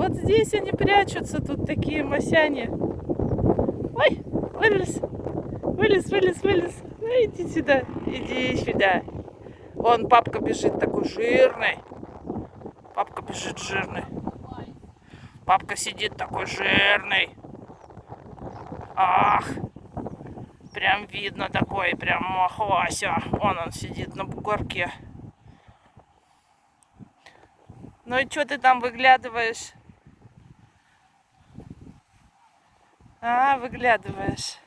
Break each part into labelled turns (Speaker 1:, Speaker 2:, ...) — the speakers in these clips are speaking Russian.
Speaker 1: Вот здесь они прячутся, тут такие масяне. Ой, вылез, вылез, вылез, вылез. Ну, иди сюда, иди сюда. Вон папка бежит такой жирный. Папка бежит жирный. Папка сидит такой жирный. Ах, прям видно такой, прям махвася. Вон он сидит на бугорке. Ну и что ты там выглядываешь? А, выглядываешь.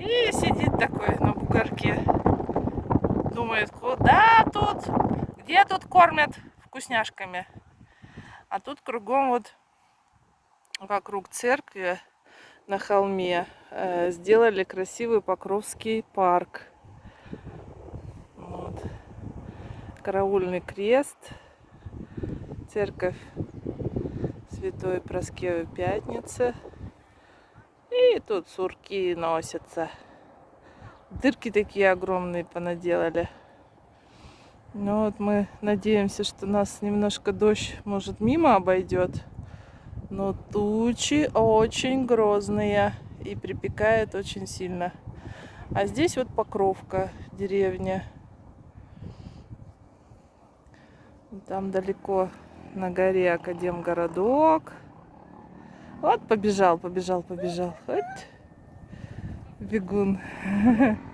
Speaker 1: И сидит такой на бугорке. Думает, куда тут? Где тут кормят вкусняшками? А тут кругом вот вокруг церкви на холме э, сделали красивый Покровский парк. Вот. Караульный крест церковь Святой Проскевы Пятницы. И тут сурки носятся. Дырки такие огромные понаделали. Ну вот мы надеемся, что нас немножко дождь, может, мимо обойдет. Но тучи очень грозные и припекает очень сильно. А здесь вот Покровка, деревня. Там далеко на горе Академгородок. Вот побежал, побежал, побежал. Вот бегун.